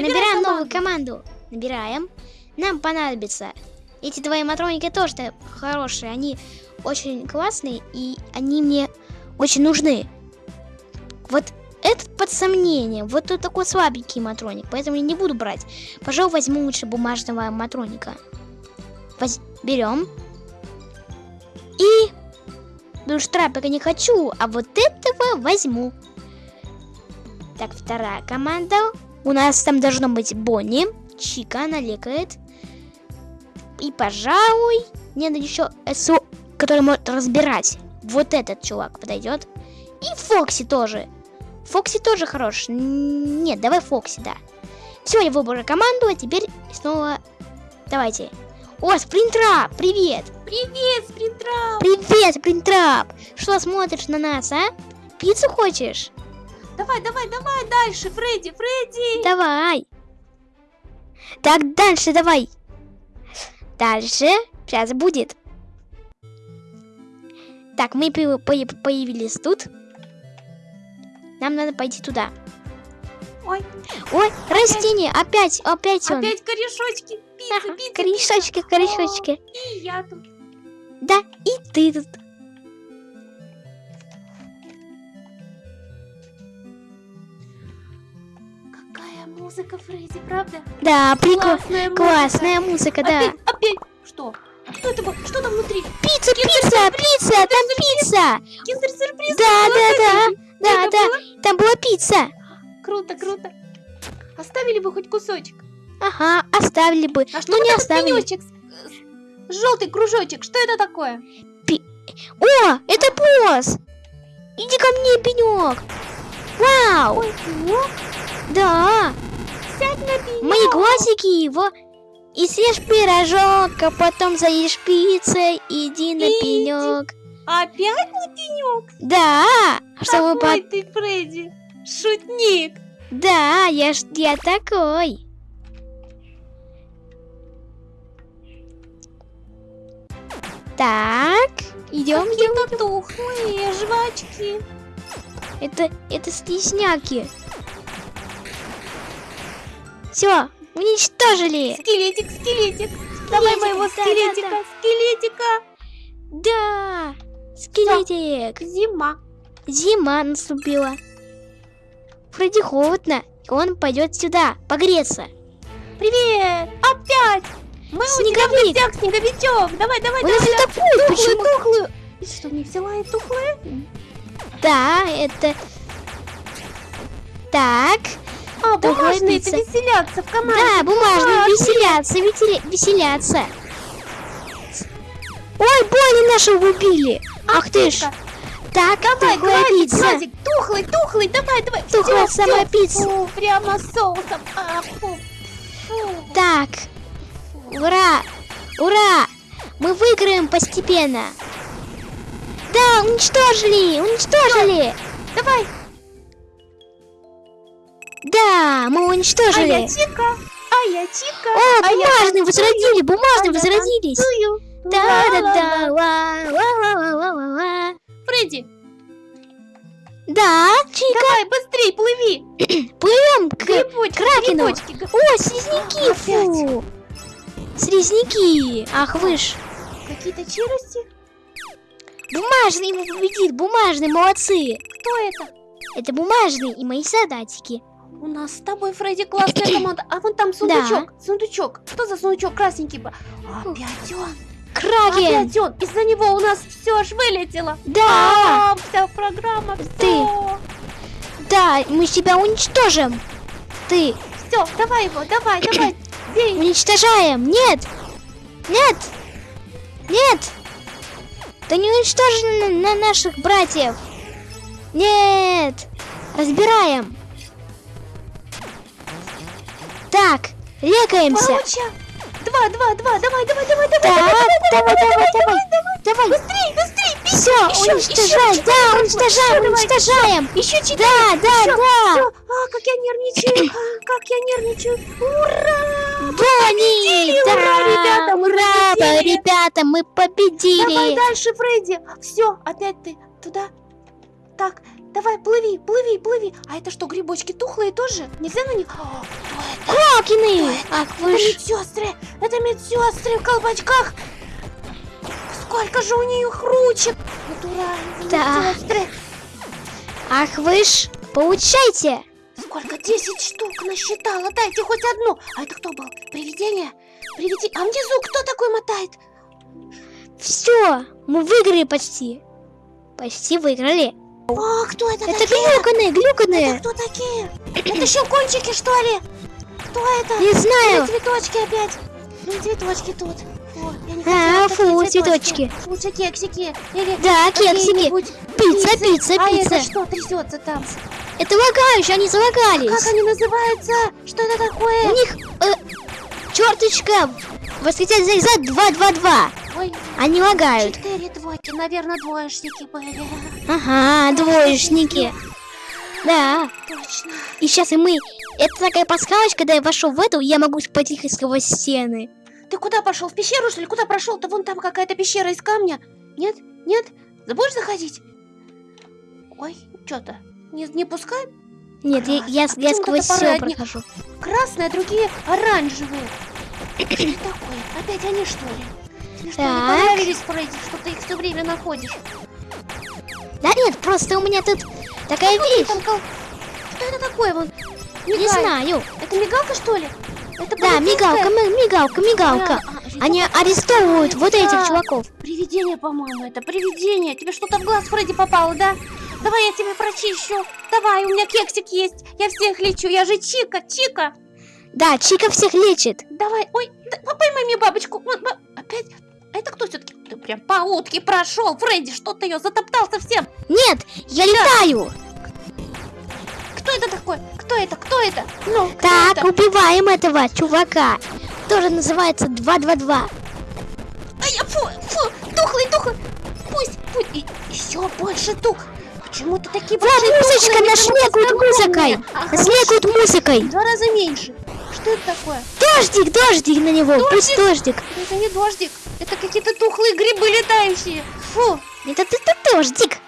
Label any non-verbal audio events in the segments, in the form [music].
набираем новую команду. Набираем. Нам понадобится. Эти твои матроники тоже хорошие. Они очень классные, и они мне очень нужны. Вот этот под сомнением. Вот тут такой слабенький матроник, поэтому я не буду брать. Пожалуй, возьму лучше бумажного матроника. Воз... Берем. И... Ну, штрапика не хочу, а вот этого возьму. Так, вторая команда. У нас там должно быть Бонни. Чика, она лекает. И, пожалуй, мне надо еще СО, который может разбирать. Вот этот чувак подойдет. И Фокси тоже. Фокси тоже хорош. Нет, давай Фокси, да. Все, я выбрал команду, а теперь снова... Давайте. О, Спринтрап, привет! Привет, Спринтрап! Привет, Спринтрап! Что смотришь на нас, а? Пиццу хочешь? Давай, давай, давай дальше, Фредди, Фредди! Давай! Так, дальше давай! Дальше, сейчас будет. Так, мы появились тут. Нам надо пойти туда. Ой. Ой, опять. растение, опять, опять он. Опять корешочки, пицца, ага, пицца. Корешочки, корешочки. О, и я тут. Да, и ты тут. Музыка, Фредди, правда? Да, прикольно. Классная, Классная музыка, да. Опять, опять, что? Что это было? Что там внутри? Пицца, пицца, пицца, там пицца. Киндер-сюрприз. Да, да, да. Да, да, там была пицца. Круто, круто. Оставили бы хоть кусочек. Ага, оставили бы. А что ну, не оставили. Желтый кружочек, что это такое? Пи... О, это босс! Иди ко мне, пенек! Вау! Ой, пенек? Да! Мои глазики его и съешь пирожок, а потом заешь пиццей, иди на иди. пенек. Опять на пенек? Да! Чтобы Какой по... ты, Фредди? Шутник! Да, я, ж, я такой. Так, идем, идем. Это тухлые жвачки. Это, это стесняки. Все, уничтожили. Скелетик, скелетик. скелетик Давай моего скелетика, да, да, скелетика. Да, скелетик. Всё. Зима. Зима наступила. Фредди холодно, и он пойдет сюда погреться. Привет! Опять! Мы Снеговик. у тебя в гостях, снеговичок! Давай, давай, у давай! нас это путь, тухлую, тухлую! И что, не взяла и тухлые? Да, это... Так. А, бумажные это веселятся в команде. Да, бумажные а, веселятся, веселятся. Ой, Бонни нашего убили. Ах, Ах ты ж. Так, давай, тухлая глазик, пицца. Глазик, тухлый, тухлый, давай, давай. Тухлая самая пицца. Фу, прямо соусом. А, фу, фу. Так, ура, ура. Мы выиграем постепенно. Да, уничтожили, уничтожили. Давай. Да, мы уничтожили. А я Чика, а я Чика. О, а бумажные я возродили, бумажные а возродились. Да, да, да, ла, ла, ла, ла, ла, ла. Фредди. Да, Чика. Давай, быстрей, плыви. [clears throat] Плывем к грибочки, Кракену. Грибочки. О, слизняки, фу. Слизняки. Ах, вы ж. Какие-то челюсти. Бумажный ему победит, бумажный, молодцы. Кто это? Это бумажный и мои солдатики. У нас с тобой, Фредди, классная команда. А вон там сундучок, да. сундучок. Что за сундучок красненький? Опять он. Кракен! Опять он! Из-за него у нас все аж вылетело! Да! А, вся программа, все. Ты! Да, мы тебя уничтожим! Ты! Все, давай его, давай, давай! [clears throat] Бей! Уничтожаем! Нет! Нет! Нет! Ты не уничтожен на наших братьев! Нет! Разбираем! Так, лекаемся! Короче, Два, два, два, давай, давай, давай, давай, давай, давай, давай, давай, давай, давай, быстрей, быстрей, все, уничтожаем, да, уничтожаем, уничтожаем, еще четыре, да, да, да, а, как я нервничаю, как я нервничаю, ура, Бонни, да, ребята, ура, ребята, мы победили, давай дальше, Фредди, все, опять ты туда, так, Давай, плыви, плыви, плыви. А это что, грибочки тухлые тоже? Нельзя на них? О! Ах Это вы ж... медсестры! Это медсестры в колпачках! Сколько же у них ручек! Натурально, Да. медсестры! Ах вы ж... Получайте! Сколько? 10 штук насчитала. Дайте хоть одну. А это кто был? Привидение? Привидение. А внизу кто такой мотает? Все! Мы выиграли почти. Почти выиграли. О, кто это, Это такие? Это глюканые! кто такие? Это щелкунчики, что ли? Кто это? Не Или знаю! цветочки опять? Или цветочки тут? Фу, я не А, фу, такие цветочки. Лучше кексики. Или Да, кексики! Пицца, пиццы. пицца, А это пицца! что трясется там? Это лагающие, они Как залагались! они называются? Что это У такое? них э, черточка восклицательный знак 222. Ой, Они лагают. четыре двойки. Наверное, двоечники были. Ага, двоечники. Да. Точно. И сейчас и мы... Это такая подсказочка, когда я вошел в эту, я могу потихо сквозь стены. Ты куда пошел? В пещеру, что ли? Куда прошел-то? Вон там какая-то пещера из камня. Нет? Нет? Будешь заходить? Ой, что-то. Не, не пускай? Нет, я, я, А я сквозь все парадник? прохожу. Красные, а другие оранжевые. Что такое? Опять они, что ли? Тебе что, не Так. понравились, Фредди, что ты их все время находишь? Да нет, просто у меня тут такая Ой, вещь. там кол- Что это такое? Вон, Не знаю. Это мигалка, что ли? Это Да, мигалка, ми- мигалка, мигалка. А, а, Они арестовывают вот этих да. чуваков. Привидение, по-моему, это привидение. Тебе что-то в глаз, Фредди, попало, да? Давай я тебе прочищу. Давай, у меня кексик есть. Я всех лечу. Я же Чика, Чика. Да, Чика всех лечит. Давай, ой, да, по- поймай мне бабочку. Опять? А это кто все-таки? Ты прям по утке прошел, Фредди, что ты ее затоптал совсем. Нет, я летаю. Кто это такой? Кто это? Кто это? Ну, кто Так, это? убиваем этого чувака. Тоже называется 222. Ай, я- фу, фу, тухлый, тухлый. Пусть, пусть, и, еще больше тух. Почему ты такие Вот большие музычка, шлепают музыкой. Нас лепают музыкой. Два раза меньше. Что это такое? Дождик, дождик на него. Пусть дождик. Это не дождик. Это какие-то тухлые грибы летающие. Фу. Это ты это дождик.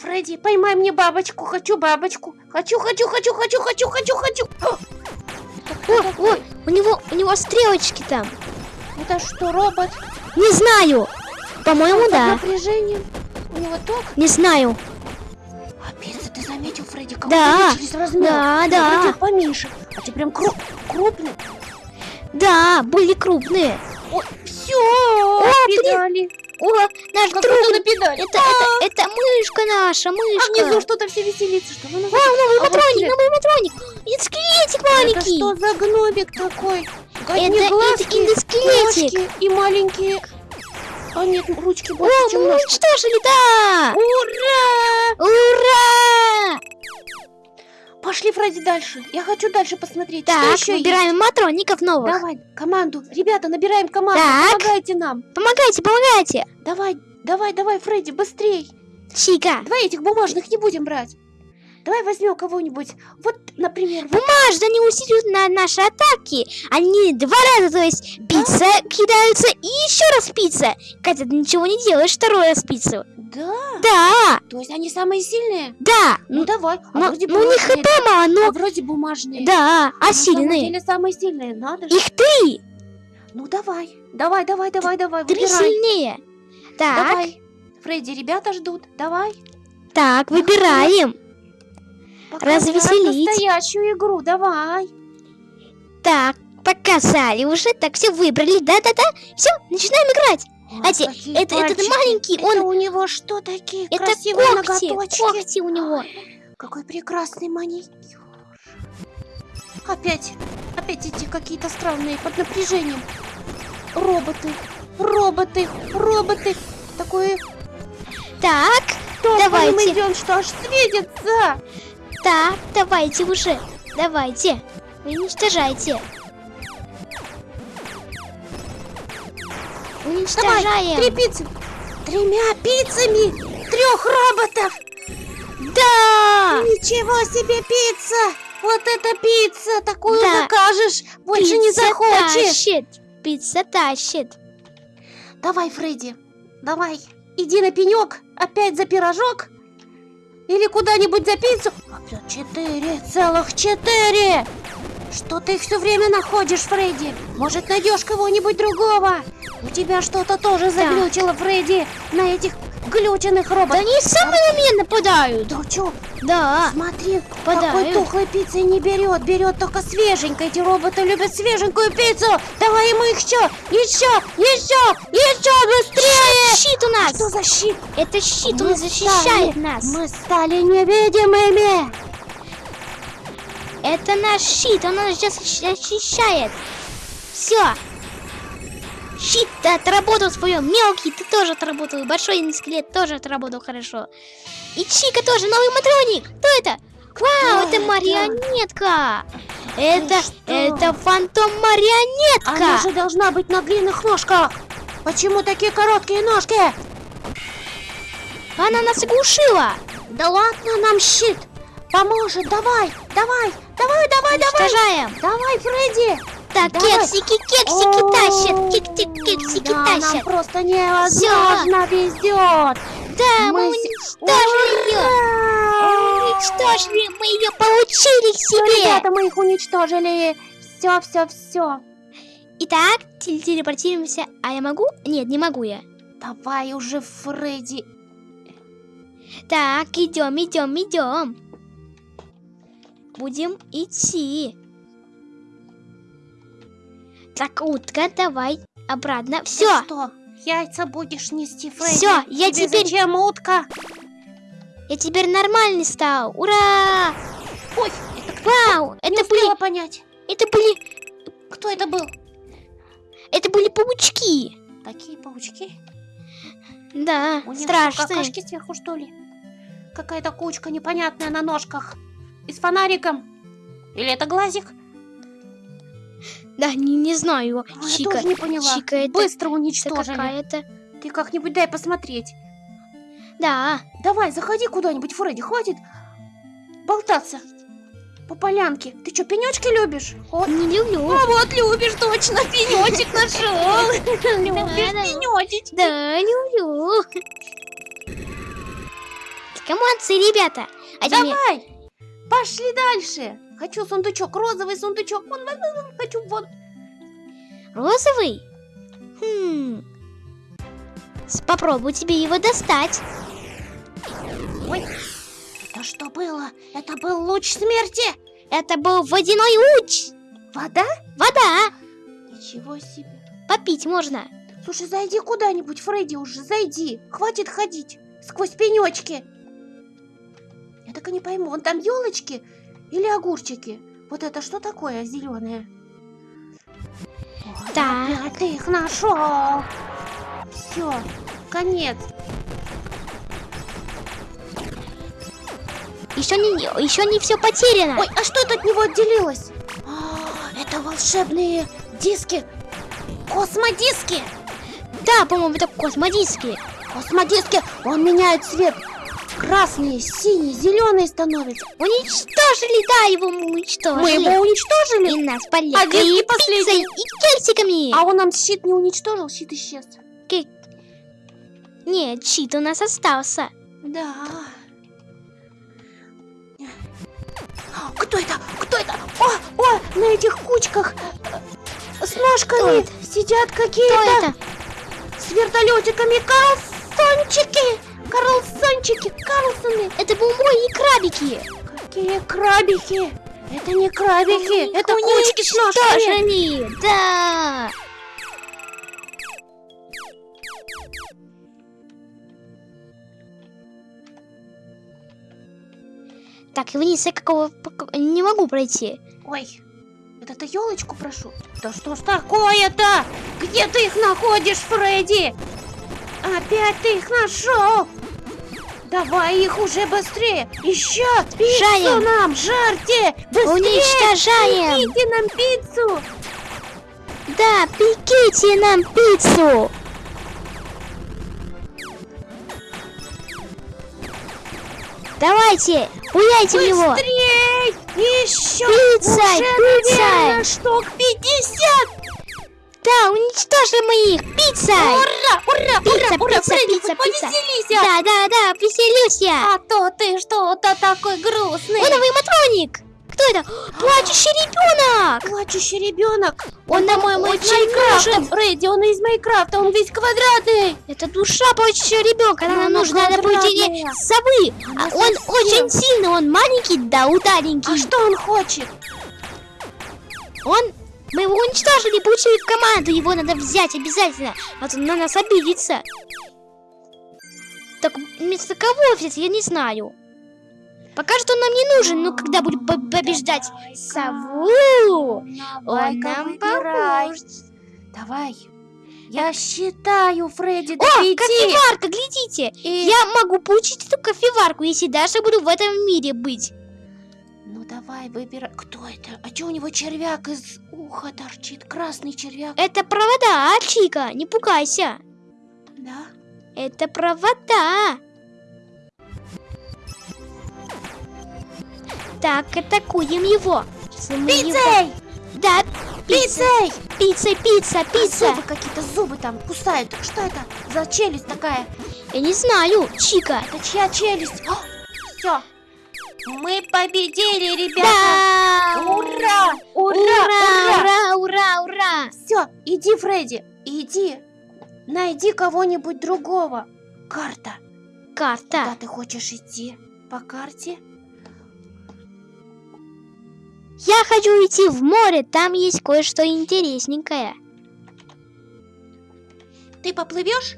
Фредди, поймай мне бабочку. Хочу бабочку. Хочу, хочу, хочу, хочу, хочу, хочу, хочу. О! Это кто О, такой? о, у него, у него стрелочки там. Это что, робот? Не знаю. По-моему, да. напряжением. У него ток. Не знаю. А пицца, ты заметил, Фредди, как Да, увеличились размеры? да, Ну, да. вроде поменьше. А ты прям круп, крупный. Да, были крупные. О, все, блин. педали. О, наш Как друг. на педали. Это, это, это мышка наша, А мышка. внизу что-то все веселится. Что вы О, называете? новый А вот патроник, скелет. новый патроник. Это скелетик Это маленький. что за гномик такой? Это глазки, эндоскелетик. ножки и маленькие... А нет, ручки О, больше, чем мы ножки. уничтожили, да. Ура! Ура! Пошли, Фредди, дальше. Я хочу дальше посмотреть, Так, что еще есть. набираем матроников новых. Давай, команду. Ребята, набираем команду. Так. Помогайте нам. Помогайте, помогайте. Давай, давай, давай, Фредди, быстрей. Чика. Давай этих бумажных не будем брать. Давай возьмем кого-нибудь. Вот, например, вот Бумажно они усиливают на наши атаки. Они два раза, то есть пицца кидаются и еще раз пицца. Хотя ты ничего не делаешь, второй раз пиццу. Да, Да, то есть они самые сильные? да. Ну Ну, давай. А ну, вроде ну, у них бумажные. хп мало, А но... вроде бумажные. Да, а самом сильные. деле самые сильные, надо же. Их три. Ну давай, давай, давай, давай, давай, Три выбирай. сильнее. Так, Давай. Фредди, ребята ждут. Давай. так, выбираем. Развеселить. настоящую игру, давай. Так, показали уже. Так, все выбрали. Да-да-да. Все, начинаем играть. Кстати, какие это- этот маленький, Это он- у него что такие Это красивые когти. ноготочки? Когти у него. Какой прекрасный маникюр. Опять, опять эти какие-то странные под напряжением. Роботы, роботы, роботы. Такое Так, топаем Давайте. идем, что аж светится. Так, давайте уже. Давайте. Уничтожайте. Давай, Уничтожаем. три пиццы. Тремя пиццами трех роботов. Да! Ничего себе пицца! Вот это пицца! Такую Да. закажешь, больше не Пицца захочешь. тащит. Пицца тащит. Давай, Фредди, давай, иди на пенек, опять за пирожок. Или куда-нибудь за пиццу? Опять четыре, целых четыре! Что ты их все время находишь, Фредди? Может, найдешь кого-нибудь другого? У тебя что-то тоже заглючило, Фредди, на этих глюченных Да роботах. они сами на меня нападают. Да чё, Да. смотри, какой тухлой пиццы не берет, берет только свеженькой. Эти роботы любят свеженькую пиццу. Давай ему еще, еще, еще, еще быстрее! Щит у нас. Что за щит? Это щит, Мы он защищает стали- нас. Мы стали невидимыми. Это наш щит, он нас сейчас защищает. Все. Щит ты отработал свое. Мелкий, ты тоже отработал. Большой скелет тоже отработал хорошо. И Чика тоже, новый матроник. Кто это? Вау, это марионетка. Это, это фантом марионетка. Она же должна быть на длинных ножках. Почему такие короткие ножки? Она нас оглушила. Да ладно, нам щит. Поможет, давай, давай, давай, давай, давай. Давай, Фредди. Так, Давай. кексики, кексики О, тащат. Кик-тик, кексики да, нам тащат. просто невозможно везет. Да, мы, Мы уничтожили ее. Уничтожили, мы ее получили к Всё, себе. ребята, мы их уничтожили. Все, все, все. Итак, теле- телепортируемся. А я могу? Нет, не могу я. Давай уже, Фредди. Так, идем, идем, идем. Будем идти. Так, утка, давай обратно. Все, что, яйца будешь нести, Фредди? Всё, я Тебе теперь- зачем утка? я теперь нормальный стал. Ура! Ой, это кто? Вау, Не это успела были, понять. это были, Кто это был? это были паучки. Такие паучки? Да, У страшные. какашки сверху, что ли? Какая-то кучка непонятная на ножках. И с фонариком. Или это глазик? Да, не, не знаю. Я Чика, тоже не поняла. Чика, это, Быстро уничтожили. какая-то. Ты как-нибудь дай посмотреть. Да, Давай, заходи куда-нибудь, Фредди, хватит болтаться по полянке. Ты что, пенечки любишь? О, не люблю. а вот любишь, точно, пенечек нашел. [laughs] Любишь да. пенечек. Да, люблю. Молодцы, ребята. А Давай, пошли дальше. Хочу сундучок, розовый сундучок. Вон, вон, вон, хочу вон. Розовый? Хм. Попробуй тебе его достать. Ой, это что было? Это был луч смерти. Это был водяной луч. Вода? Вода. Ничего себе. Попить можно. Слушай, зайди куда-нибудь, Фредди, уже зайди. Хватит ходить сквозь пенечки. Я так и не пойму, он там елочки или огурчики? Вот это что такое зеленое? Так. Опять ты их нашел. Все, конец. Еще не, еще не все потеряно. Ой, а что это от него отделилось? А, это волшебные диски. Космодиски. Да, по-моему, это космодиски. Космодиски, он меняет цвет. Красные, синие, зеленые становятся. Уничтожили, да, его мы уничтожили. Мы его уничтожили. И нас полили. А и последние? пиццей, и кексиками. А он нам щит не уничтожил, щит исчез. Нет, щит у нас остался. Да. Кто это? Кто это? О, о, на этих кучках э, с ножками сидят какие-то это? с вертолетиками. Карлсончики! Карлсончики! Карлсоны! Это бумбой и крабики. Какие крабики! Это не крабики, это кучки с ножками. Уничтожили, да. Так, вниз я какого не могу пройти. Ой, это ты елочку прошу? Да что ж такое-то? Где ты их находишь, Фредди? Опять ты их нашел? Давай их уже быстрее! Еще пиццу Жарим. нам, жарьте! Быстрее! Уничтожаем. Пеките нам пиццу! Да, пеките нам пиццу. Давайте, пуляйте в него. Быстрей! Еще! Уже, пиццей. наверное, штук 50! Да, уничтожим их! Пицца! Ура, ура, Пицца, ура, ура, пицца, Фредди, пицца, пицца. повеселись, а. Да, да, да, веселюсь я! А то ты что-то такой грустный. Он новый матроник! Кто это? Плачущий ребенок! Плачущий ребенок. Он нам по-моему, из очень Майнкрафта. Фредди, он из Майнкрафта, он весь квадратный. Это душа плачущего ребенка, нам она нужно на паутине квадратная. совы. А он очень сильный, он маленький, да удаленький. А что он хочет? Он... Мы его уничтожили, получили команду, его надо взять обязательно. А то на нас обидится. Так вместо кого взять, я не знаю. Пока что он нам не нужен, но когда будем по- побеждать сову, он нам поможет. Давай. Я считаю, Фредди, до О, пяти. кофеварка, глядите! И- Я могу получить эту кофеварку, если даже буду в этом мире быть. Ну давай, выбирай. Кто это? А что у него червяк из уха торчит? Красный червяк. Это провода, а, Чика? Не пугайся. Да? Это провода. Так, атакуем его. Пиццей! Да, Пиццей! пицца, пицца, А пицца. Зубы какие-то, зубы там кусают. Что это за челюсть такая? Я не знаю, Чика. Это чья челюсть? Все. Мы победили, ребята! Да! Ура! Ура! Ура, Ура! ура, ура! Все, иди, Фредди, иди. Найди кого-нибудь другого. Карта. Куда Карта. ты хочешь идти? По карте? Я хочу идти в море, там есть кое-что интересненькое. Ты поплывешь?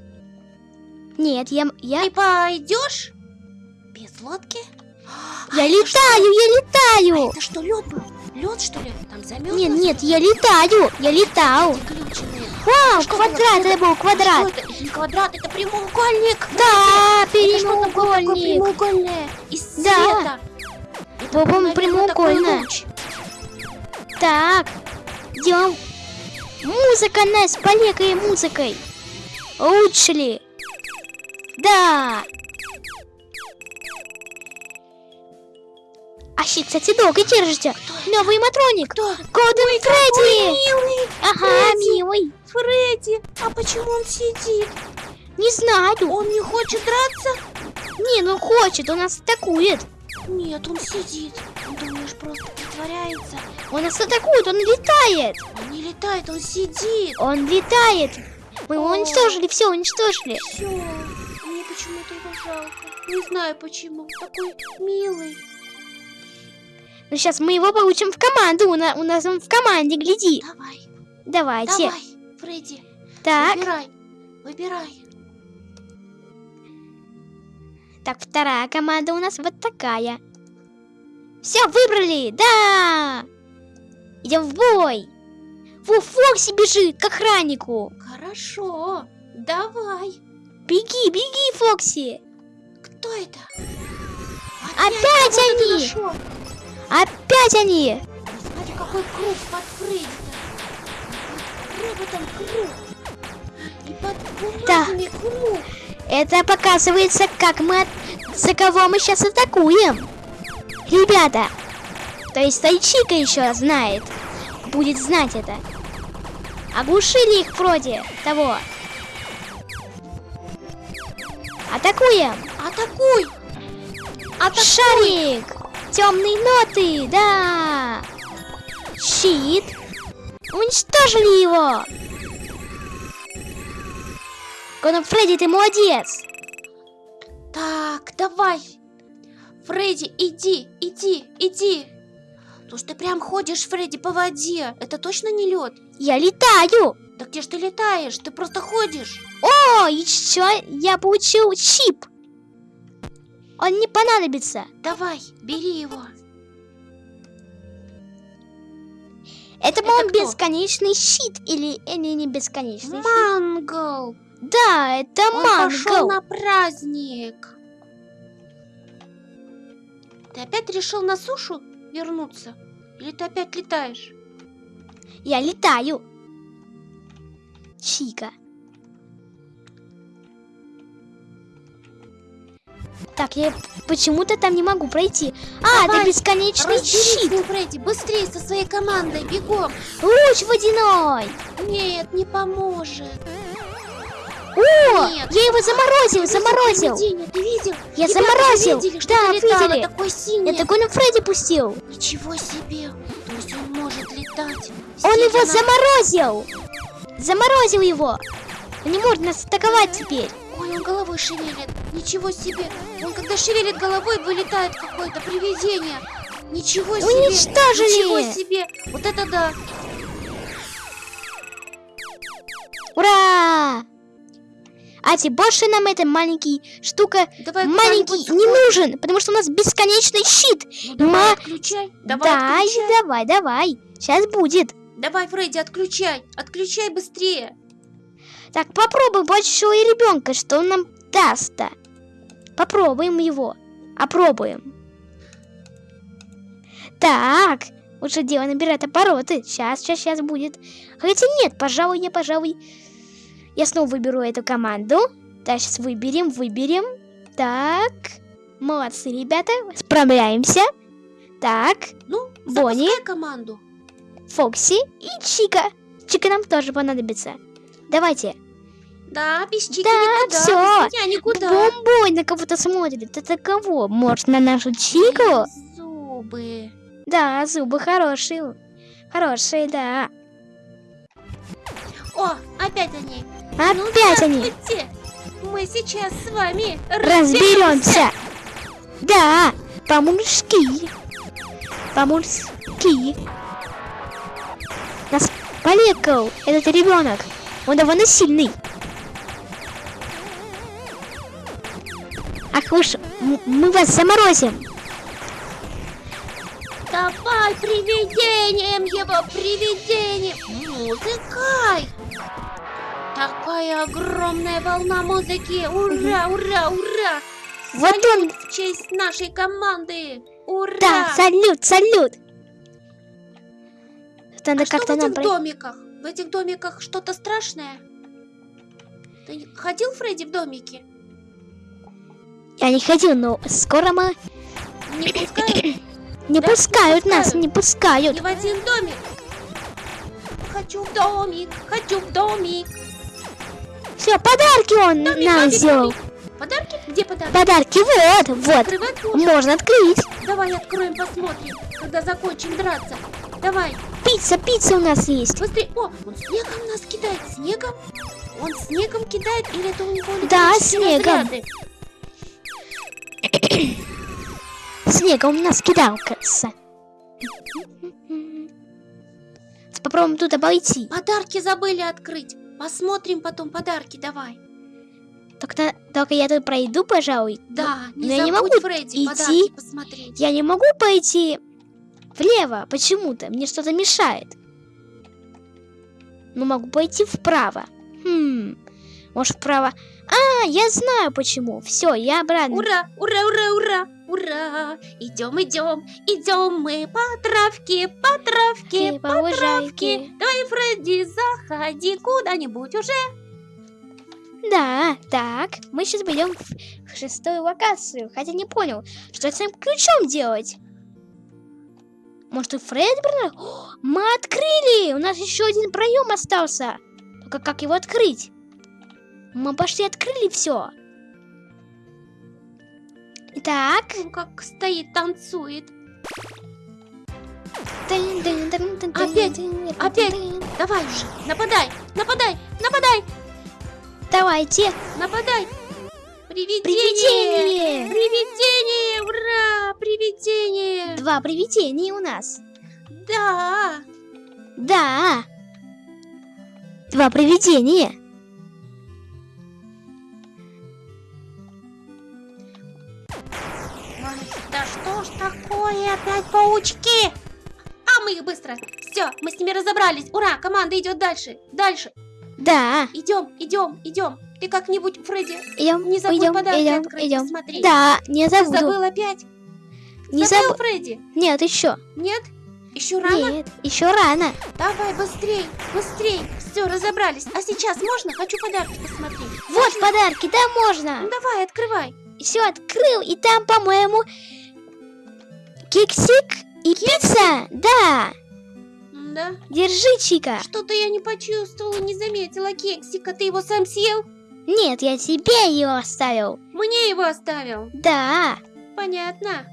Нет, я, я, Ты пойдешь? Без лодки? А я летаю, я летаю. Это что, лед был? Лед, что ли? Там замерз? Нет, нет, я летаю, я летал. Вау, Что квадрат, это? был квадрат. Что это? Не квадрат, это прямоугольник. Да, Это прямоугольник. прямоугольное? Из Да. света. Это, По-моему, наверное, такой прямоугольно. луч. Так, идем. Музыка нас полегкой музыкой. Лучше ли? Да. А щит, кстати, долго держите. Новый матроник. Кто? Голден Фредди. Милый Ага, Фредди. милый. Фредди. А почему он сидит? Не знаю. Он не хочет драться? Не, ну хочет, он нас атакует. Нет, он сидит. Думаешь, просто притворяется? Он нас атакует, он летает. Он не летает, он сидит. Он летает. Мы его О. уничтожили, все уничтожили. Все. Мне почему-то его жалко. Не знаю почему. Такой милый. Ну сейчас мы его получим в команду. У, на- у нас он в команде, гляди. Давай, Давайте. давай, Фредди. Так, Выбирай. Выбирай. так, вторая команда у нас вот такая. Все, выбрали, да! Идем в бой. Во, Фокси бежит к охраннику. Хорошо. Давай. Беги, беги, Фокси. Кто это? Опять ты они! нашел. Опять они. Смотри, какой круг под Фредди-то. Какой там круг. И под Да. круг. Это показывается, как мы... от- За кого мы сейчас атакуем. Ребята. То есть Тайчика еще знает. Будет знать это. Оглушили их вроде того. Атакуем. Атакуй. Атакуй. Шарик. Темные ноты, да. Щит. Уничтожили его. Конор Фредди, ты молодец. Так, давай. Фредди, иди, иди, иди. То что ты прям ходишь, Фредди, по воде. Это точно не лед? Я летаю. Да где ж ты летаешь? Ты просто ходишь. О, еще я получил чип. Он не понадобится. Давай, бери его. Это, Это по-моему, бесконечный щит или, или не бесконечный щит? Мангл. Да, это Он пошел мангл. на праздник. Ты опять решил на сушу вернуться? Или ты опять летаешь? Я летаю. Чика. Так, я почему-то там не могу пройти. А, Давай, это бесконечный щит. Фредди, быстрее со своей командой, бегом. Луч водяной. Нет, не поможет. О, Нет. я его заморозил, Ты видел заморозил. привидение? Ты видел? Я Ребята, заморозил. видели, Да, видели. такое синее? Это Гоню Фредди пустил. Ничего себе! То есть он может летать. Он сидя его на- заморозил. Заморозил его. Он не может нас атаковать теперь. Он головой шевелит. Ничего себе! Он когда шевелит головой, вылетает какое-то привидение. Ничего себе! Уничтожили. Ничего себе! Вот это да! Ура! А теперь больше нам эта маленький штука Давай маленький не нужен, потому что у нас бесконечный щит. Ну, давай, Ма- отключай. Давай, да, отключай. давай, давай. Сейчас будет. Давай, Фредди, отключай. Отключай быстрее. Так, попробуем большого ребенка, что он нам даст-то. Попробуем его. Опробуем. Так, лучше дело набирать обороты. Сейчас, сейчас, сейчас будет. Хотя нет, пожалуй, я, пожалуй, я снова выберу эту команду. Да, сейчас выберем, выберем. Так, молодцы, ребята, справляемся. Так, Ну, Бонни. команду. Фокси и Чика. Чика нам тоже понадобится. Давайте. Да, без чики Да, никуда. всё. Без меня никуда. Бомбой на кого-то смотрит. Это кого? Может, на нашу Чику? Зубы. Да, зубы хорошие. Хорошие, да. О, опять они. Ну, Опять они. здравствуйте. Мы сейчас с вами Разберемся. Да, по-мужски. По-мужски. Нас полекал этот ребенок. Он довольно сильный. Ах вы ж, м- мы вас заморозим. Давай привидением его, привидением. Музыкай. Такая огромная волна музыки. Ура, ура, ура. Вот он. В честь нашей команды. Ура. Да, салют, салют. Надо а что в этих пройти. домиках? В этих домиках что-то страшное? Ты ходил, Фредди, в домике? Я не ходил, но скоро мы Не пускают? [coughs] не Да, пускают не нас, не пускают. Ни в один домик. Хочу в домик, хочу в домик. Все, подарки он Домик, нам домик, сделал. домик. Подарки? Где подарки? Подарки, вот, вот. Открывать можно? Можно открыть. Давай откроем, посмотрим, когда закончим драться. Давай, Пицца, пицца у нас есть. быстрее. О, он снегом нас кидает, снегом? Он снегом кидает или это у него Да, снегом. разряды? Снегом нас кидал, кажется. Попробуем тут обойти. Подарки забыли открыть. Посмотрим потом подарки, давай. Только, только я тут пройду, пожалуй. Да, не но я не могу Фредди, идти. посмотреть. Я не могу пойти влево почему-то. Мне что-то мешает. Но могу пойти вправо. Хм. Может, вправо. А, я знаю почему. Все, я обратно. Ура, ура, ура, ура, ура! Идем, идем, идем мы по травке, по травке, По по травке. Давай, Фредди, заходи куда-нибудь уже. Да, так. Мы сейчас пойдем в шестую локацию. Хотя не понял, что с этим ключом делать. Может, и Фред брал? О, Мы открыли! У нас еще один проем остался. Только как его открыть? Мы почти открыли все. Итак. Он как стоит, танцует. Опять, опять. Давай уже, нападай, нападай, нападай, Давайте. нападай. Привидение! Привидение. Привидение! Ура! Привидение! Два привидения у нас. Да! Да. Два привидения. Такое? Опять паучки! А мы их быстро! Все, мы с ними разобрались! Ура! Команда идет дальше! Дальше! Да. Идем, идем, идем! Ты как-нибудь, Фредди, Идем, Не забудь идем, подарки идем, открыть, идем. посмотреть. Да, не ты забуду. забыл опять? Не забыл, забыл. Фредди? Нет, еще. Нет? Еще рано? Нет, еще рано. Давай быстрей, быстрей! Все, разобрались. А сейчас можно? Хочу подарки посмотреть. Вот подарки, да можно. Ну давай, открывай. все открыл, и там, по-моему, кексик и пицца. Да, Да? держи, Чика. Что-то я не почувствовала, не заметила кексика. Ты его сам съел? Нет, я тебе его оставил. Мне его оставил. Да. Понятно.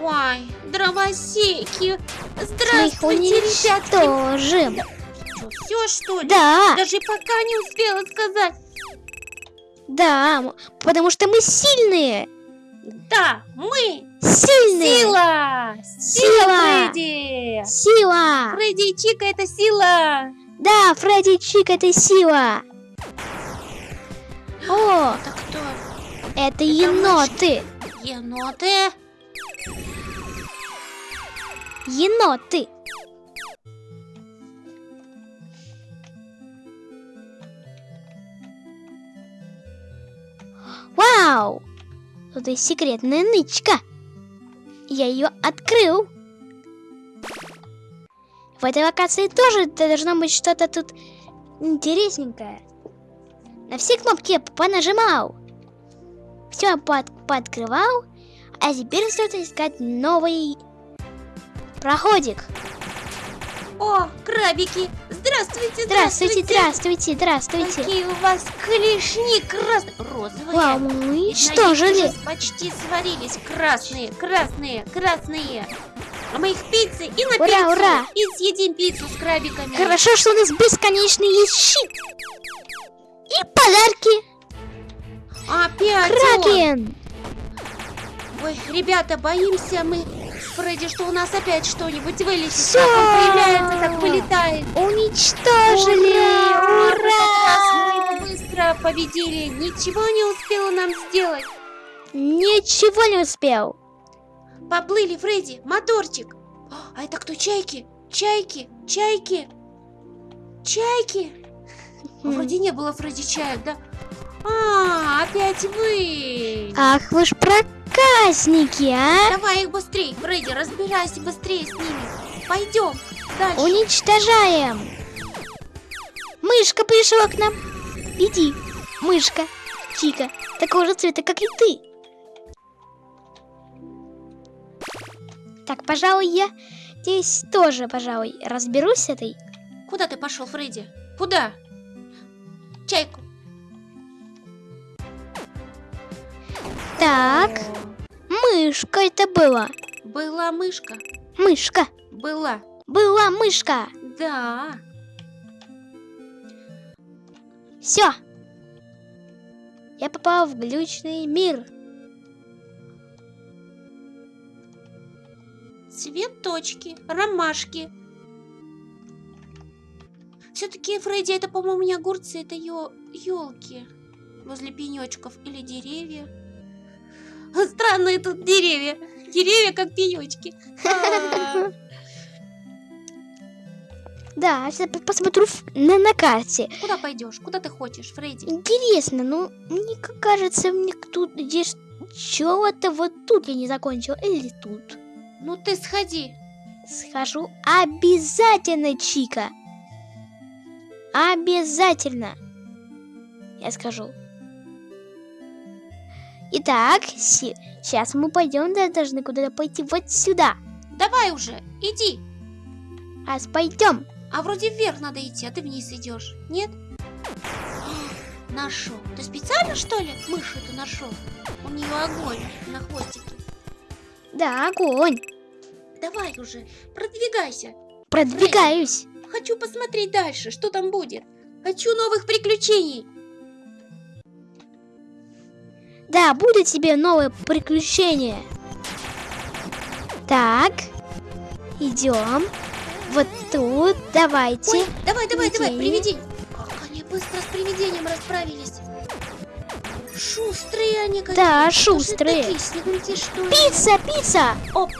Ой, дровосеки. Здравствуйте, ребятки. уничтожим. Что, все что ли? Да, Даже пока не успела сказать. да, потому что мы сильные. Да, мы Сильные. сила. Сила. Фредди. Сила. Фредди и Чика это сила. Да, Фредди Чик это сила. О, Это кто? это еноты. Еноты. Еноты. Вау! Тут есть секретная нычка. Я ее открыл. В этой локации тоже должно быть что-то тут интересненькое. На все кнопки я понажимал. Все под, пооткрывал. А теперь остается искать новый проходик. О, крабики. Здравствуйте, Здравствуйте, здравствуйте, здравствуйте. Какие у вас клешни красные, розовые. Вау, мы них уничтожили. уже почти сварились красные, красные, красные. А мы их пиццы и на Ура, пиццу. ура. И съедим пиццу с крабиками. Хорошо, что у нас бесконечный есть щит. И подарки. Опять он. Кракен. Ой, ребята, боимся мы, Фредди, что у нас опять что-нибудь вылезет. Всё. Как он появляется, так вылетает. Уничтожили. Ура! Раз Ура! мы его быстро победили. Ничего не успела нам сделать. Ничего не успел. Поплыли, Фредди, моторчик. А это кто, чайки? Чайки, чайки, чайки. А. [laughs] Вроде не было Фредди чаек, да? А, опять вы. Ах вы ж проказники, а. Давай их быстрее, Фредди, разбирайся быстрее с ними. Пойдем дальше. Уничтожаем. Мышка пришла к нам. Иди, мышка, Чика, такого же цвета, как и ты. Так, пожалуй, я здесь тоже, пожалуй, разберусь с этой. Куда ты пошел, Фредди? Куда? Чайку. Так, мышка это была. Была мышка. Мышка. Была. Была мышка. Да. Все. Я попал в глючный мир. Цветочки, ромашки. Все-таки, Фредди, это, по-моему, не огурцы, это елки возле пенечков или деревья. Странные тут деревья. Деревья как пенечки. А, Да, сейчас по- посмотрю на, на карте. Куда пойдешь? Куда ты хочешь, Фредди? Интересно, ну, мне кажется, мне тут здесь чего-то вот тут я не закончил. Или тут. Ну ты сходи. Схожу обязательно, Чика. Обязательно. Я скажу. Итак, сейчас мы пойдем, да, должны куда-то пойти вот сюда. Давай уже, иди. Раз пойдем. А вроде вверх надо идти, а ты вниз идешь. Нет? [gasps] Нашел. Ты специально, что ли, мышь эту нашел? У нее огонь на хвостике. Да, огонь. Давай уже, продвигайся. Продвигаюсь. Хочу посмотреть дальше, что там будет. Хочу новых приключений. Да, будет тебе новое приключение. Так, идем. Вот тут, давайте. Ой, давай, давай, давай, Привидение. привидение. Как они быстро с привидением расправились. Шустрые они какие. Да, шустрые. такие снеговики, что? Пицца, пицца! Опа.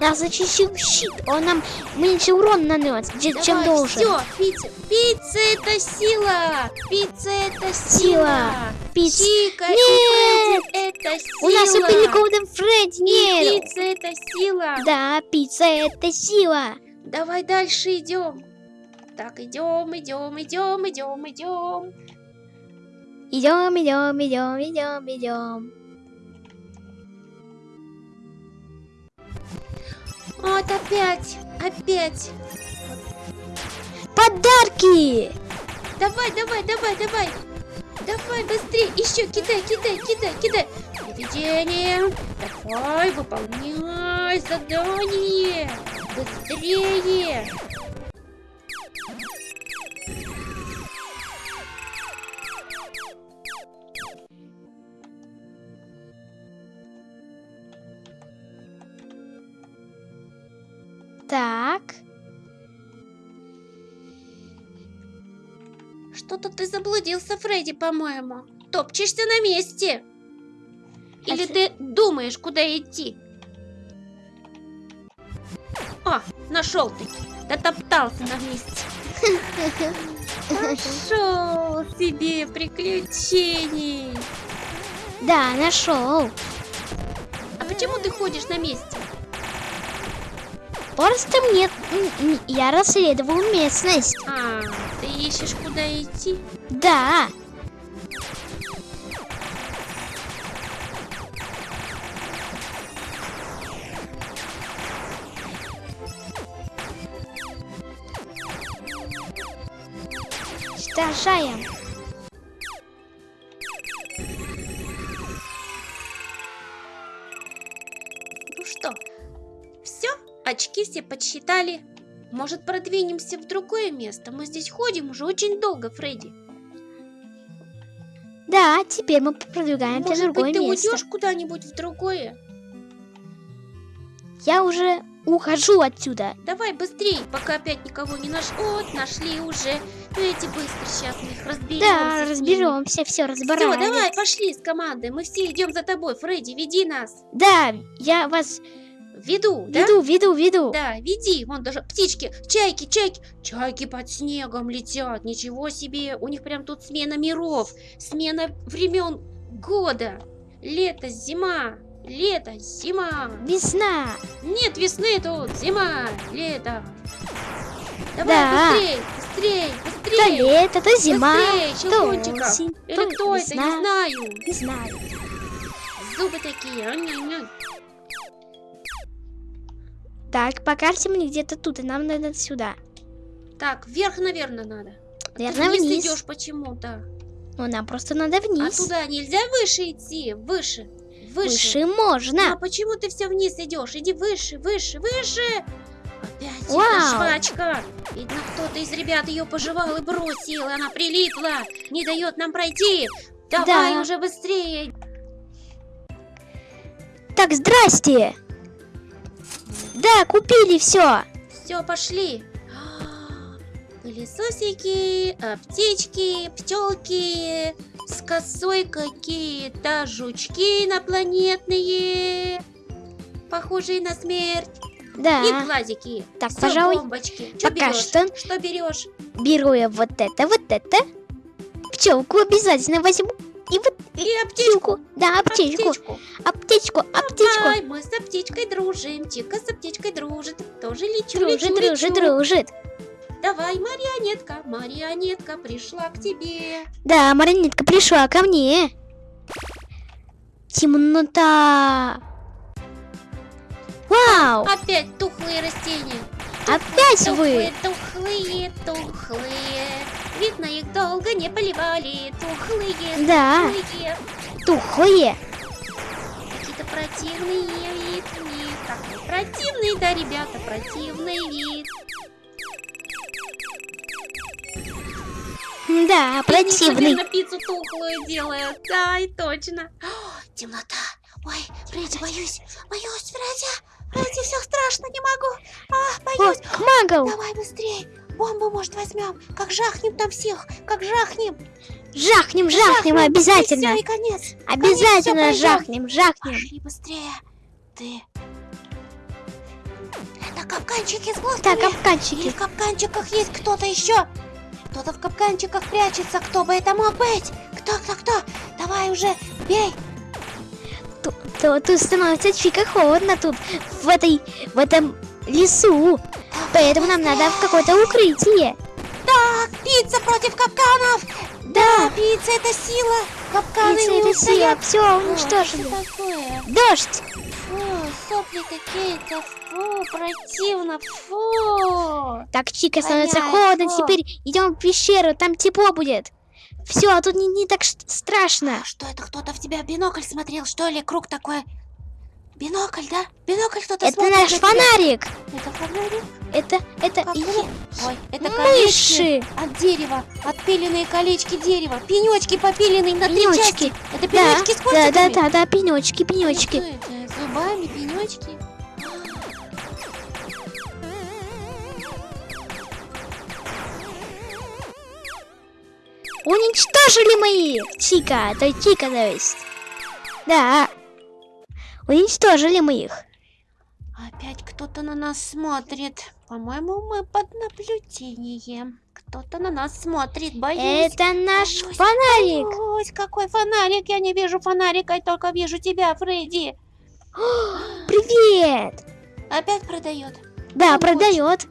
Нас зачищил щит, он нам меньше урон нанес, чем Давай, должен. Все, пицца. Пицца это сила. Пицца это сила. Пицца. Чика и Нет. Это сила. У нас убили Голден Фредди, И нет! пицца это сила. Да, пицца это сила. Давай дальше идем. Так, идем, идем, идем, идем, идем. Идем, идем, идем, идем, идем. Вот опять, опять. Подарки! Давай, давай, давай, давай. Давай быстрее, еще кидай, кидай, кидай, кидай. Привидение. Давай, выполняй задание. Быстрее. Ты заблудился, Фредди, по-моему. Топчешься на месте. Или А ты думаешь, куда идти? А, нашел ты. Дотоптался на месте. Нашел себе приключений. Да, нашел. А почему ты ходишь на месте? Просто мне... Я расследовал местность. Ищешь, куда идти? Да. Уничтожаем. Ну что, все? Очки все подсчитали. Может, продвинемся в другое место? Мы здесь ходим уже очень долго, Фредди. Да, теперь мы продвигаемся в Может другое быть, ты место. уйдешь куда-нибудь в другое? Я уже ухожу отсюда. Давай быстрее, пока опять никого не наш. Вот, нашли уже. Ну, эти быстро сейчас мы их разберемся. Да, разберемся, все Все, разбираем. давай, пошли с командой. Мы все идем за тобой. Фредди, веди нас. Да, я вас Веду, да? веду, веду, веду. Да, веди. Вон даже птички, чайки, чайки. Чайки под снегом летят. Ничего себе. У них прям тут смена миров. Смена времен года. Лето, зима. Лето, зима. Весна. Нет весны тут. Зима, лето. Давай, Да. быстрей, быстрей, То быстрей. лето, то зима, Быстрей, то осень, Или то кто это, весна. не знаю. Не знаю. Зубы такие. Так, по карте мне где-то тут, и нам надо сюда. Так, вверх, наверное, надо. Наверное, Ты вниз, вниз. идешь почему-то. Ну, нам просто надо А вниз. туда нельзя выше идти? Выше. Выше. Выше А можно. почему ты все вниз идешь? Иди выше, выше, выше. Опять Вау. эта жвачка. Видно, кто-то из ребят ее пожевал и бросил. Она прилипла. Не дает нам пройти. Давай Да. уже быстрее. Так, здрасте. Да, купили все. Все, пошли. [gasps] Пылесосики, аптечки, пчелки, с косой какие-то жучки инопланетные, похожие на смерть, и Да. глазики. Так, Всё, пожалуй, бомбочки. Чё пока берёшь? что. Что берешь? Беру я вот это, вот это. Пчелку обязательно возьму. И вот И аптечку. Да, аптечку. Аптечку. Аптечку, аптечку. Давай, мы с аптечкой дружим. Чика с аптечкой дружит. Тоже лечу, Дружит, лечу, дружит, лечу. дружит. Давай, марионетка, марионетка пришла к тебе. Да, марионетка пришла ко мне. Темнота. Вау! Опять тухлые растения. Опять вы! Тухлые, тухлые, тухлые. Видно, их долго не поливали. Тухлые, Да. тухлые. Тухлые. Какие-то противные вид у них. Такой противный, да, ребята, противный вид. Да, Пикник, противный. наверное, пиццу тухлую делает. Да, и точно. О, темнота. Ой, Фредди, боюсь. Боюсь, Фредди. Фредди, все страшно, не могу. А, О, боюсь. магл! Давай быстрей. Бомбу, может, возьмем. Как жахнем там всех. Как жахнем. Жахнем, жахнем, обязательно. И, всё, и конец. Обязательно Конец, всё, жахнем, жахнем. Пошли быстрее. Ты. Это капканчики с Так, блоками. Или капканчики. в капканчиках есть кто-то еще? Кто-то в капканчиках прячется. Кто бы это мог быть? Кто, кто, кто? Давай уже, бей. Ту- то- Тут становится чика холодно тут, в этой, в этом лесу. Поэтому нам надо в какое-то укрытие. Так, пицца против капканов. Да, пицца это сила. Капканы Пицца не это устоят. сила. Все, О, уничтожили. Что такое? Дождь. Фу, сопли какие-то. Фу, противно. Фу. Так, Чика, становится Понятно. холодно. Теперь идем в пещеру, там тепло будет. Все, а тут не, не так страшно. А что это? Кто-то в тебя бинокль смотрел, что ли? Круг такой. Бинокль, да? Бинокль кто-то Это смотрит наш на тебя. фонарик. Это фонарик? Это, это Как и-? Ой, это колечки мыши. от дерева. Отпиленные колечки дерева. Пенечки попиленные на три Пенечки. части. Это Да, пенечки с да, кортиками? да, да, да, пенечки, пенечки. это? Зубами, пенечки. Уничтожили мы их! Чика, то есть Чика, то есть. Да. Уничтожили мы их. Опять кто-то на нас смотрит. По-моему, мы под наблюдением. Кто-то на нас смотрит, боюсь. Это наш боюсь, фонарик. Боюсь, какой фонарик? Я не вижу фонарика, я только вижу тебя, Фредди. [gasps] Привет! Опять продает. Да, продает.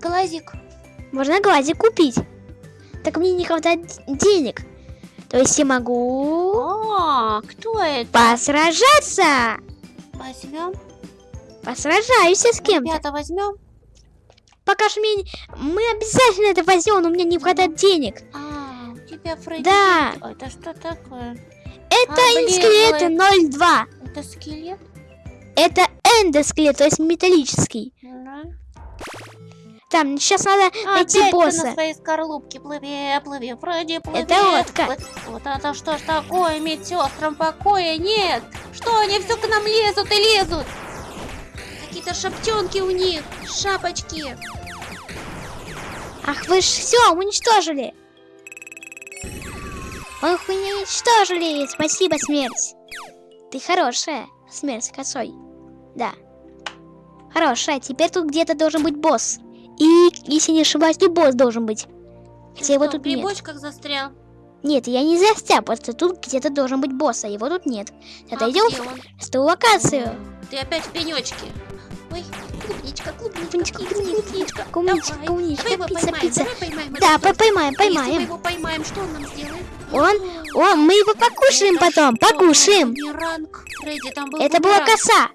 Глазик. Можно глазик купить. Так мне не хватает денег. То есть я могу О, кто это? посражаться. Возьмем. Посражаюсь я с кем-то. Ребята, возьмем. Пока что мне... Мы обязательно это возьмем, но у меня не хватает денег. А, у тебя Фредди. Да. А, Это что такое? Это А, блин, скелеты 02. Это скелет? Это эндоскелет, то есть металлический. Да. Там, сейчас надо найти Опять ты босса. на своей скорлупке плыви, плыви, Фредди, плыви. Это лодка. плыви. Вот это что ж такое, медсестрам покоя нет. Что они все к нам лезут и лезут? Какие-то шаптенки у них, шапочки. Ах, вы ж все уничтожили. Ох, вы не уничтожили. Спасибо, смерть. Ты хорошая, смерть косой. Да. Хорошая. Теперь тут где-то должен быть босс. И, если не ошибаюсь, тут босс должен быть. Ты Хотя его что, тут нет. бочках застрял? Нет, я не застрял, просто тут где-то должен быть босс, а его тут нет. А Отойдем он? в ту локацию. Ты опять в пенечке. Ой, клубничка, клубничка, Клубничка, клубничка, клубничка, Давай, клубничка, давай пицца, поймаем, пицца. давай поймаем. Да, этот по- поймаем, Если мы поймаем. его поймаем, что он нам сделает? Он, о, мы его покушаем Это потом, что, покушаем. Бумеранг. Фредди, там был Это была коса.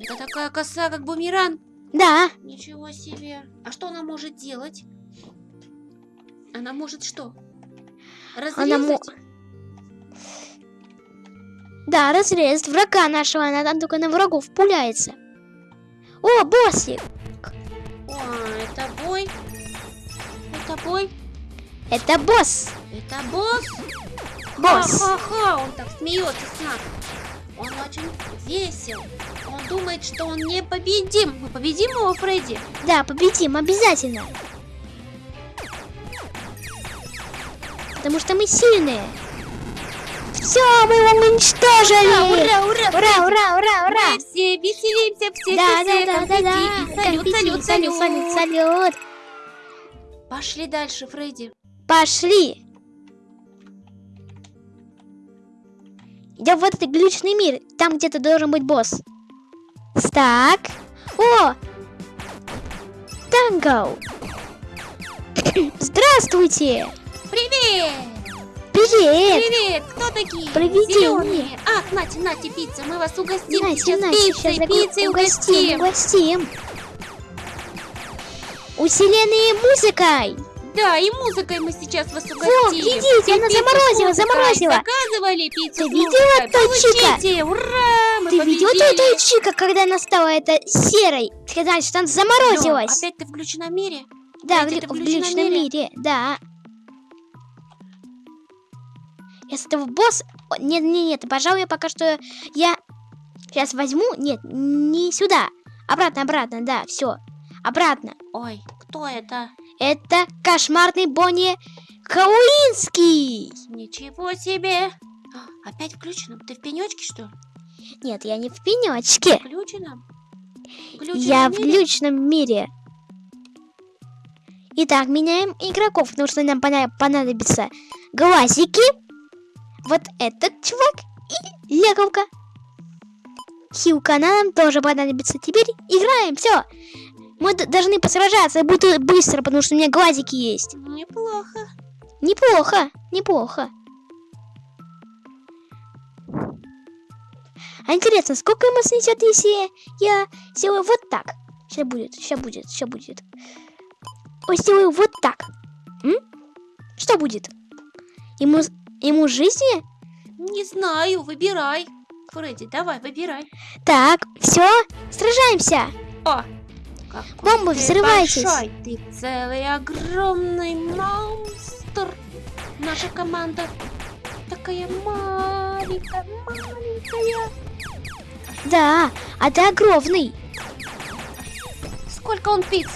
Это такая коса, как бумеранг. Да, Ничего себе. А что она может делать? Она может что? Разрезать? Она мо- да, разрезать врага нашего, она там только на врагов пуляется. О, боссик! О, это бой. Это бой. Это босс! Это босс. Босс! Ха-ха-ха, он так смеется с нас. Он очень весел. Он думает, что он непобедим. Мы победим его, Фредди? Да, победим, обязательно! Потому что мы сильные! Все, мы его уничтожили! Ура, ура, Ура, ура, ура, ура! Мы все веселимся, все, Да, все, да, да, да, да! конфетти. Салют, Конфетти, салют, салют, салют, салют! Пошли дальше, Фредди. Пошли! Идем в этот глючный мир. Там где-то должен быть босс. Так. О! Танго! [coughs] Здравствуйте! Привет! Привет! Привет! Кто такие? Привет, Зелёные. Ах, нате, нате, пицца. Мы вас угостим Нате, сейчас Нате, пиццей, сейчас пиццей угостим, угостим. угостим. Усиленной музыкой! Да, и музыкой мы сейчас вас угостим. Вот, глядите, она с заморозила, заморозила. Заказывали пиццу Ты с видела, той чика? Ура! Мы Ты видела эту чика, когда она стала это серой? Сказали, что она заморозилась. Лён, опять ты в включенном мире? Да, Опять в, в в личном мире? мире, да. Если этого босс... О, Нет, нет, нет, пожалуй, пока что я сейчас возьму... Нет, не сюда. Обратно, обратно, да, все. Обратно. Ой, кто это? Это кошмарный Бонни Кауинский. Ничего себе! А, Опять включено? Ты в пенечке, что ли? Нет, я не в пенечке. Включено? Я в глючном мире. Итак, меняем игроков, потому что нам понадобятся глазики. Вот этот чувак и леговка. Хилка нам тоже понадобится. Теперь играем, все. Мы должны посражаться, будет быстро, потому что у меня глазики есть. Неплохо. Неплохо. Неплохо. А интересно, сколько ему снесет, если я сделаю вот так? Сейчас будет, сейчас будет, сейчас будет. Вот сделаю вот так. М? Что будет? Ему, ему жизни? Не знаю, выбирай. Фредди, давай, выбирай. Так, все, сражаемся. О, какой Бомбы, взрывайтесь. большой, Ты целый огромный монстр. Наша команда такая маленькая, маленькая. Да, а ты огромный. Сколько он пиц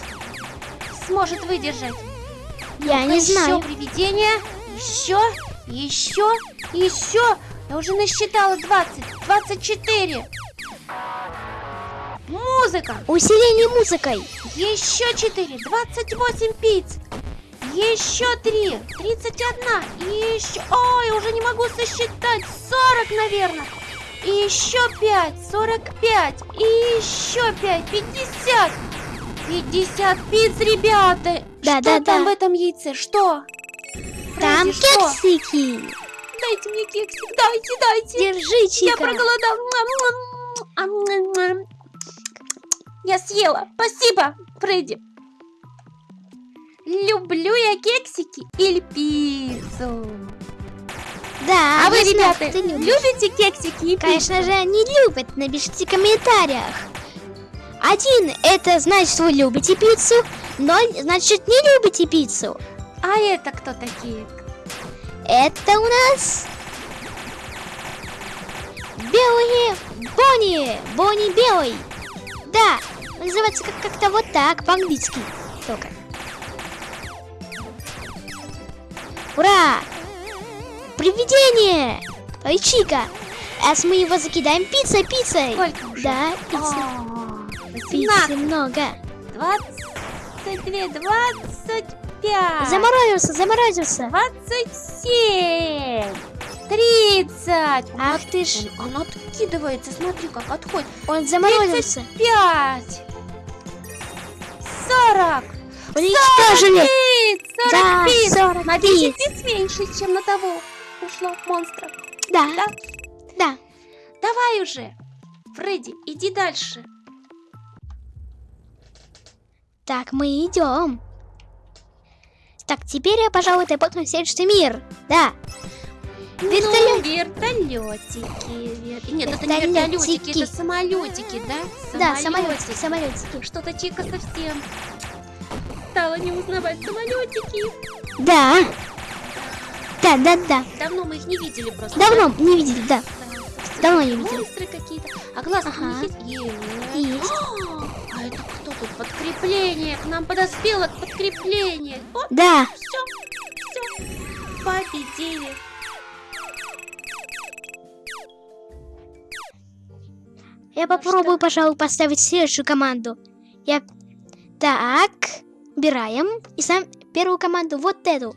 сможет выдержать? Я не еще знаю. привидение. Еще, еще, еще. Я уже насчитала 20, 24. Музыка. Усиление музыкой. Еще 4, 28 пиц. Еще 3, 31. И еще... Ой, уже не могу сосчитать. 40, наверное. И еще 5, 45. И еще 5, 50. 50 пиц, ребята. Да, что да, там да. в этом яйце? Что? Там что? кексики. Дайте мне кексик, дайте, дайте. Держи, Я Чика. проголодал. Я съела. Спасибо, Фредди. Люблю я кексики или пиццу. Да, А вы, ребята, ты любишь. любите кексики и пиццу? Конечно же, не любят. Напишите в комментариях. Один – это значит, вы любите пиццу. Ноль – значит, не любите пиццу. А это кто такие? Это у нас белые Бонни. Бонни белый. Да, называется как- как-то вот так, по-английски. Только. Ура! Привидение! Ой, Чика! А мы его закидаем пиццей, пиццей. Сколько уже? Да, пиццы. О, Пиццы 18, много. 22, 25. Заморозился, заморозился. 27. 30. Ах ты ж, Он, он откидывается, смотри, как отходит. он заморозился. 5. 40. Уничтожили. 40 Да, пиц. 40 На 10 пиц. меньше, чем на того ушло монстра. Да, Да? да. Давай уже. Фредди, иди дальше. Так, мы идем. Так, теперь я, пожалуй, посмотрим следующий мир. Да. Вертолет. Ну, вертолетики. вер- Нет, это не Вертолетики. вертолетики, это самолетики, да? Да, самолетики, самолетики. Что-то Чика совсем стала не узнавать самолетики. Да. Да, да, да. Давно мы их не видели просто. Давно не видели, да. Да. Давно не видели. Монстры какие-то. А глазки Ага. у них есть? Есть. А, а это кто тут? Подкрепление. К нам подоспело подкрепление. Вот, Да. все, все. Победили. Я попробую, пожалуй, поставить следующую команду. Я... Так. Убираем. И сам первую команду, вот эту.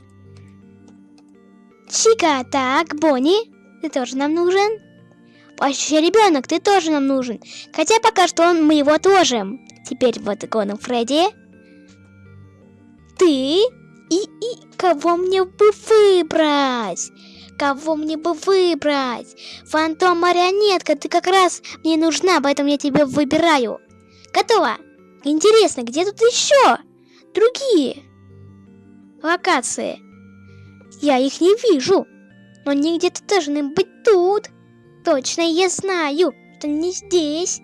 Чика, так, Бонни, ты тоже нам нужен. Вообще, ребенок, ты тоже нам нужен. Хотя пока что он, мы его отложим. Теперь вот икона Фредди. Ты и, и кого мне бы выбрать? Кого мне бы выбрать? Фантом марионетка, ты как раз мне нужна, поэтому я тебя выбираю. Готово. Интересно, где тут еще другие локации? Я их не вижу. Но они где-то должны быть тут. Точно я знаю, что не здесь.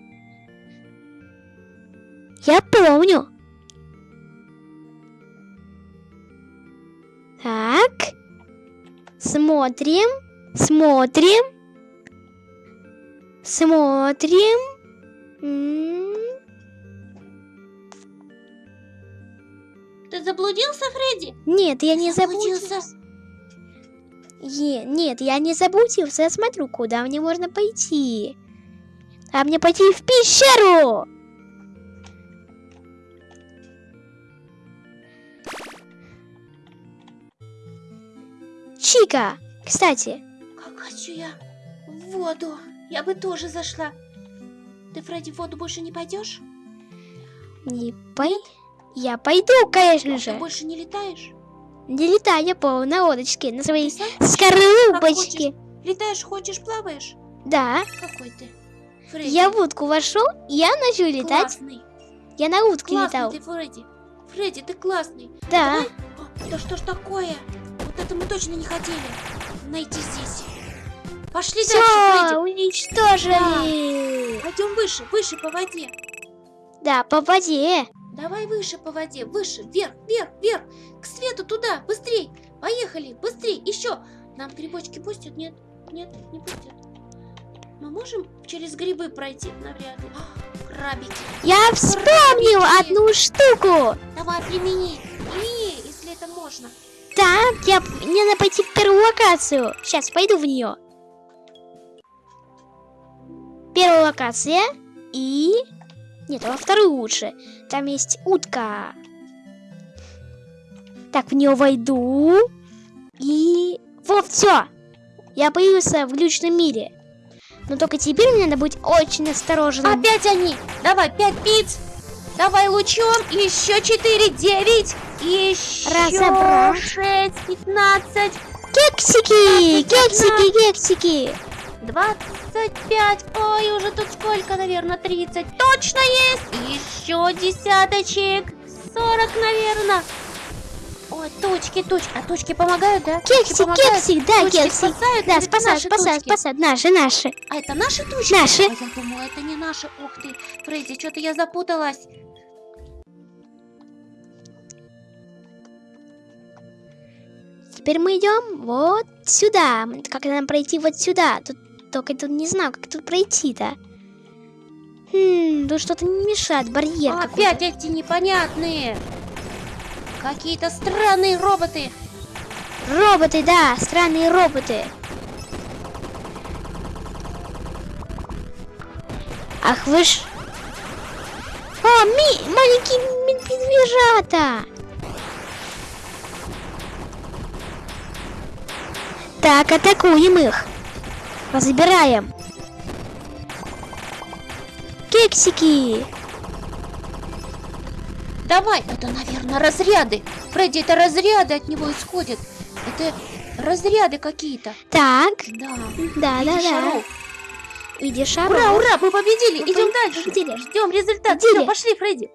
Я помню. Так. Смотрим. Смотрим. Смотрим. М, Ты заблудился, Фредди? Нет, я не Заблудился? заблудился. Е- нет, я не заблудился. Я смотрю, куда мне можно пойти. А мне пойти в пещеру. Чика, кстати, Как хочу я в воду. Я бы тоже зашла. Ты, Фредди, в воду больше не пойдешь? не пой... Я пойду, конечно Ты же. больше не летаешь? Не летай, я плаваю на лодочке, на своей Ты скорлупочке. Летаешь, ходишь, плаваешь? Да, Какой ты? Фредди. я в утку вошел, я начал летать. Классный. Я на утке Классный летал. ты, Фредди. Фредди, ты классный. Да. Давай. А, да что ж такое? Вот это мы точно не хотели найти здесь. Пошли дальше, Все, Фредди. уничтожили. Пойдем выше, выше по воде. Да, по воде. Давай выше по воде, выше, вверх, вверх, вверх. К свету туда, быстрей. Поехали, быстрей, еще. Нам грибочки пустят? Нет, нет, не пустят. Мы можем через грибы пройти? Навряд ли. А, крабики. Я вспомнил Крабики. одну штуку. Давай, примени. Примени, если это можно. Так, я, мне надо пойти в первую локацию. Сейчас пойду в нее. Первая локация и... Нет, во вторую лучше. Там есть утка. Так, в нее войду. И... Вот, все. Я появился в глючном мире. Но только теперь мне надо быть очень осторожным. Опять они. Давай, пять пиц. Давай лучом. Еще четыре, девять. Еще Разобрал. шесть, пятнадцать, Кексики! Кексики, кексики! двадцать пять. Ой, уже тут сколько, наверное, тридцать. Точно есть. Еще десяточек. Сорок, наверное. Ой, точки, точки. А точки помогают, да? Кексик, помогают? кексик, да, Точки кексик. спасают? Да, спасают, наши спасают, спасают. Наши, наши. А это наши точки? Наши. А я думала, это не наши. Ух ты, Фредди, что-то я запуталась. Теперь мы идем вот сюда. Как нам пройти вот сюда? Тут только тут не знаю, как тут пройти-то. Хм, тут что-то не мешает, барьер. какой-то. Опять эти непонятные. Какие-то странные роботы. Роботы, да, странные роботы. Ах вы ж... О, ми... маленькие ме- медвежата! Так, атакуем их. Разбираем. Кексики! Давай, это, наверное, разряды. Фредди, это разряды от него исходят. Это разряды какие-то. Так, Да. да, да, Видишь, да. шаров? Иди шар. Ура, ура, мы победили. Мы Идем по- дальше. победили. Ждем результат. Победили. Всё, пошли, Фредди.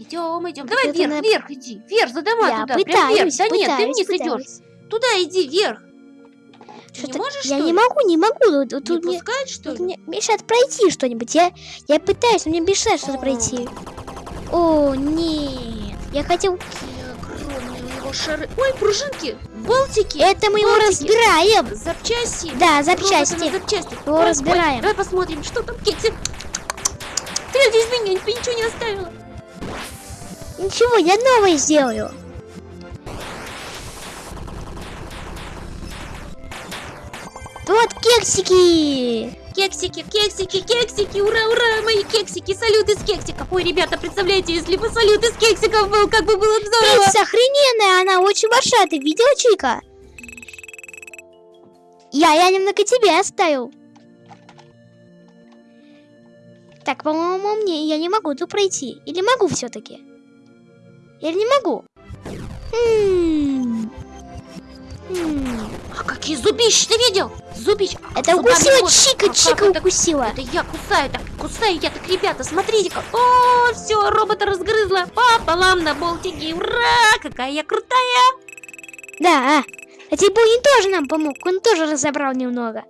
Идем, идем. Давай вверх, на- вверх иди. Вверх, за дома Я туда. Прям вверх. пытаюсь, Да нет, ты пытаюсь, вниз идешь. пытаюсь. Туда иди, вверх. Ты не можешь, я что не ли? могу, не могу. Тут, Не мне, что тут ли? мне мешает пройти что-нибудь. Я, я пытаюсь, но мне мешает что-то пройти. О, нет. Я хотел... Огромные у него шары. Ой, пружинки, болтики, Это мы его Болтики. разбираем. запчасти. Да, запчасти. запчасти. Его Ой, ой, разбираем. давай посмотрим, что там кексик. Ты здесь меня ничего не оставила. Ничего, я новое сделаю. Вот кексики. Кексики, кексики, кексики, ура, ура, мои кексики, салют из кексиков. Ой, ребята, представляете, если бы салют из кексиков был, как бы было бы здорово. Пицца охрененная, она очень большая. Ты видела, Чика? Я, я немного тебе оставил. Так, по-моему, мне я не могу тут пройти. Или могу все-таки? Или не могу? М. А какие зубища, ты видел? Зубищ. Это Зубами укусила вот. Чика, А Чика это? укусила. Это я кусаю, так кусаю я, так, ребята, смотрите-ка. О, все, робота разгрызла пополам на болтики. Ура, какая я крутая. Да, а Тибуни тоже нам помог, он тоже разобрал немного.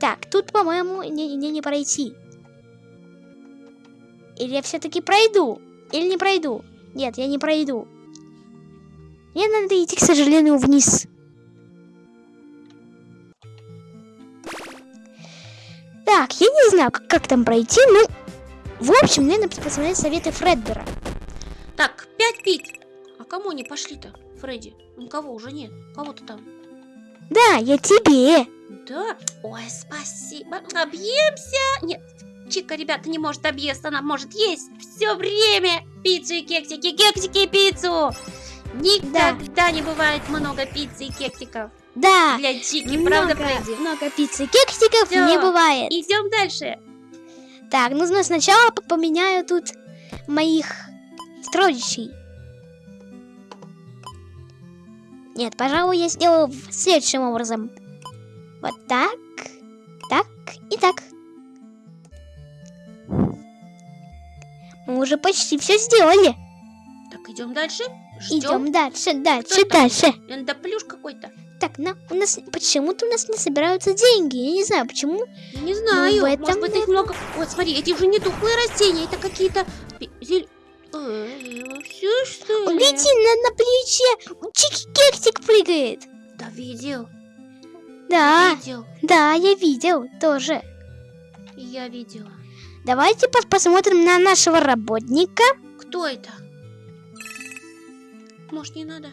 Так, тут, по-моему, мне, мне не пройти. Или я все-таки пройду, или не пройду. Нет, я не пройду. Мне надо идти, к сожалению, вниз. Так, я не знаю, как, как там пройти, ну... В общем, мне надо посмотреть советы Фредбера. Так, пять пить. А кому они пошли-то, Фредди? Никого уже нет. Кого-то там. Да, я тебе. Да? Ой, спасибо. Объемся? Нет, Чика, ребята, не может объесться, она может есть все время пиццу и кексики, кексики и пиццу. Никогда не бывает много пиццы и кексиков Да. для Чики, правда, много, Фредди? много пиццы. Кексиков Всё. не бывает. Идем дальше. Так, нужно сначала поменяю тут моих строчий. Нет, пожалуй, я сделаю следующим образом. Вот так, так и так. Мы уже почти все сделали. Так, идем дальше. Ждем. Идем дальше, дальше, Кто это? дальше. Эндоплюш какой-то. Так, на, у нас почему-то у нас не собираются деньги. Я не знаю, почему. Не знаю. в этом Может быть, их много. Вот, смотри, эти уже не тухлые растения, это какие-то... зель- Ой, Все, что ли? Гляди, на, на плече чики-кексик прыгает. Да, видел. Да, Видел. да, я видел тоже. Я видела. Давайте пос- посмотрим на нашего работника. Кто это? Может, не надо?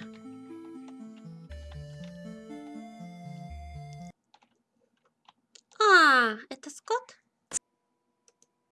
А, это Скот?